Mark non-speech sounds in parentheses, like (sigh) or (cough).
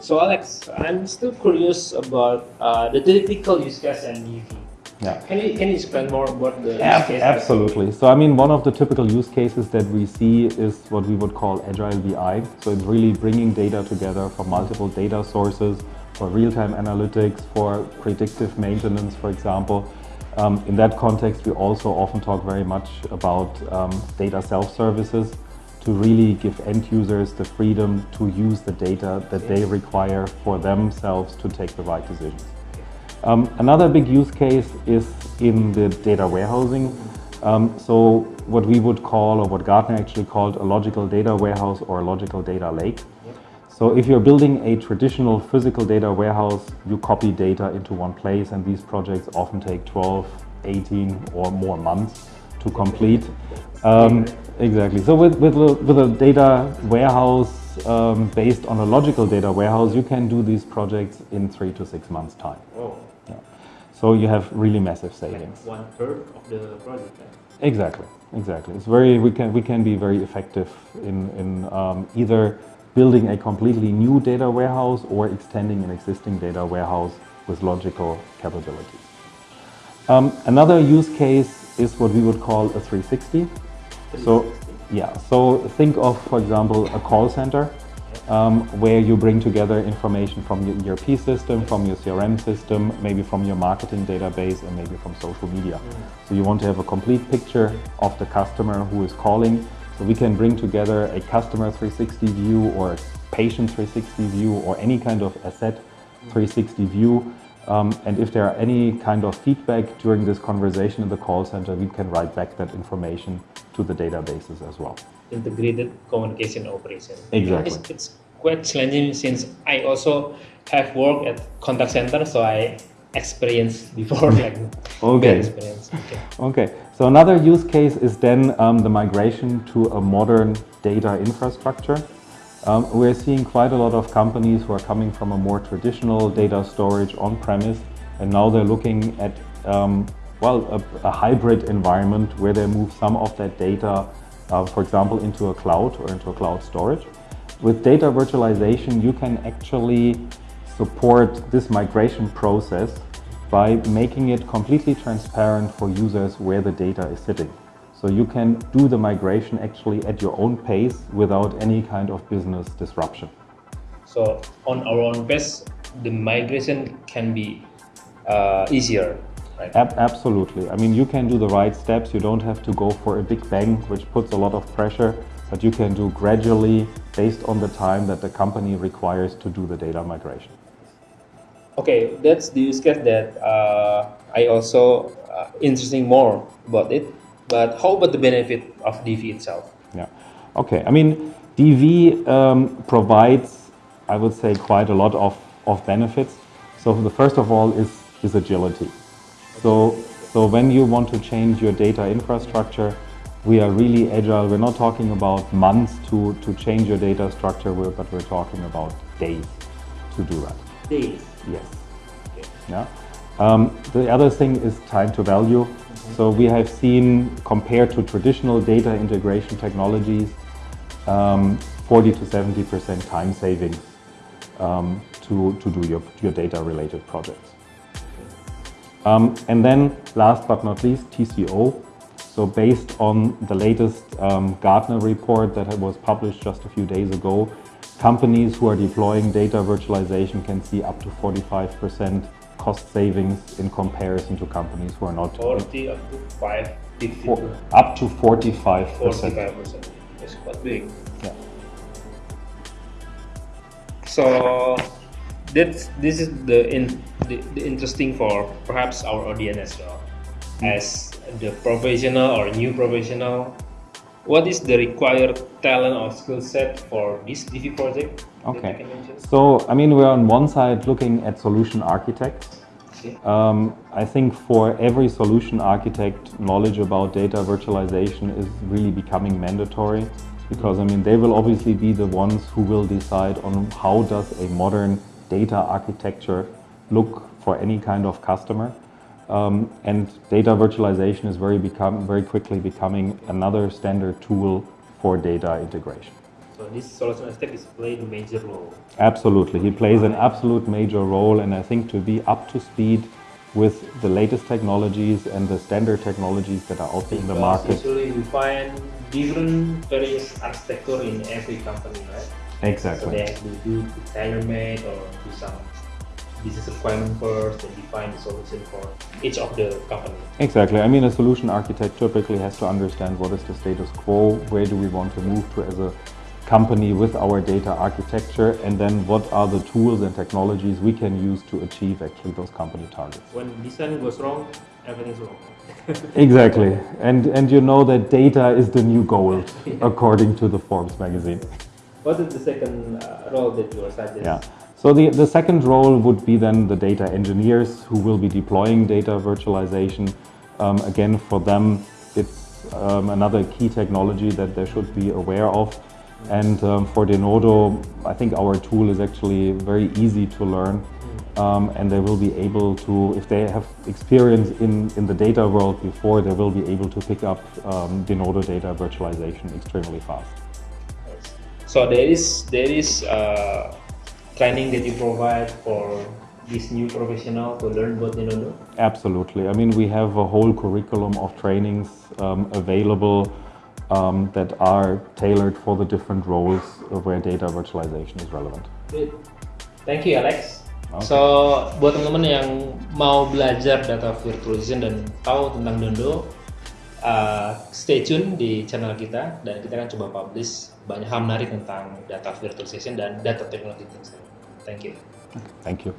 So Alex, I'm still curious about uh, the typical use case and DV. Yeah. Can you can you explain more about the Ab- use case? absolutely. So I mean, one of the typical use cases that we see is what we would call agile BI. So it's really bringing data together from multiple data sources for real-time analytics, for predictive maintenance, for example. Um, in that context, we also often talk very much about um, data self-services to really give end users the freedom to use the data that they require for themselves to take the right decisions. Um, another big use case is in the data warehousing. Um, so what we would call, or what Gartner actually called, a logical data warehouse or a logical data lake. So if you're building a traditional physical data warehouse, you copy data into one place and these projects often take 12, 18 or more months to complete. Um, exactly. So with, with, a, with a data warehouse um, based on a logical data warehouse, you can do these projects in three to six months time. Oh, Yeah. So you have really massive like savings. one third of the project. right? Exactly, exactly. It's very we can we can be very effective in in um, either building a completely new data warehouse or extending an existing data warehouse with logical capabilities. Um, another use case is what we would call a 360. So yeah, so think of, for example, a call center um, where you bring together information from your ERP system, from your CRM system, maybe from your marketing database, and maybe from social media. So you want to have a complete picture of the customer who is calling. So we can bring together a customer 360 view or patient 360 view or any kind of asset 360 view. Um, and if there are any kind of feedback during this conversation in the call center, we can write back that information to the databases as well. integrated communication operation. Exactly. It's, it's quite challenging since I also have worked at contact center, so I experienced before like (laughs) Okay. experience. Okay. (laughs) Okay, so another use case is then um, the migration to a modern data infrastructure. Um, we're seeing quite a lot of companies who are coming from a more traditional data storage on-premise, and now they're looking at, um, well, a, a hybrid environment where they move some of that data, uh, for example, into a cloud or into a cloud storage. With data virtualization, you can actually support this migration process by making it completely transparent for users where the data is sitting. So you can do the migration actually at your own pace without any kind of business disruption. So on our own pace, the migration can be uh, easier, right? Ab- absolutely. I mean, you can do the right steps. You don't have to go for a big bang, which puts a lot of pressure, but you can do gradually based on the time that the company requires to do the data migration. Okay, that's the use case that uh, I also uh, interesting more about it. But how about the benefit of DV itself? Yeah. Okay. I mean, DV um, provides, I would say, quite a lot of, of benefits. So the first of all is, is agility. So, so when you want to change your data infrastructure, we are really agile. We're not talking about months to, to change your data structure, but we're talking about days to do that. Days. Yes. Yeah. Um, the other thing is time to value. So we have seen, compared to traditional data integration technologies, um, 40 to 70 percent time savings um, to, to do your, your data related projects. Um, and then last but not least, TCO. So based on the latest um, Gartner report that was published just a few days ago, companies who are deploying data virtualization can see up to 45% cost savings in comparison to companies who are not 40 up to 5, 50 for- up to 45%. 45%. It's quite big. Yeah. So that's this is the in the, the interesting for perhaps our audience as well. Hmm. As the professional or new professional, what is the required talent or skill set for this DV project? Okay. So, I mean, we're on one side looking at solution architects. Um, I think for every solution architect, knowledge about data virtualization is really becoming mandatory because I mean they will obviously be the ones who will decide on how does a modern data architecture look for any kind of customer. Um, and data virtualization is very become very quickly becoming another standard tool for data integration. So this solution architect is playing a major role. Absolutely, he plays an absolute major role, and I think to be up to speed with the latest technologies and the standard technologies that are out there in the market. Usually we find different various architecture in every company, right? Exactly. So they have to do tailor-made or do some business requirement first and define the solution for each of the company. Exactly. I mean, a solution architect typically has to understand what is the status quo, where do we want to move to as a company with our data architecture, and then what are the tools and technologies we can use to achieve actually those company targets. When design goes wrong, everything's wrong. (laughs) Exactly. And, and you know that data is the new gold, (laughs) according to the Forbes magazine. what is the second uh, role that you are suggesting? Yeah. So the, the second role would be then the data engineers who will be deploying data virtualization. Um, again, for them, it's um, another key technology that they should be aware of. And um, for Denodo, I think our tool is actually very easy to learn. Um, and they will be able to, if they have experience in, in the data world before, they will be able to pick up um, Denodo data virtualization extremely fast. So there is there is uh, training that you provide for this new professional to learn about Denodo. Absolutely. I mean, we have a whole curriculum of trainings um, available um, that are tailored for the different roles where data virtualization is relevant. Thank you Alex. Oke. So buat teman-teman yang mau belajar data virtualization dan tahu tentang Dondo, uh, stay tune di channel kita dan kita akan coba publish banyak hal menarik tentang data virtualization dan data technology. Thank you. Thank you.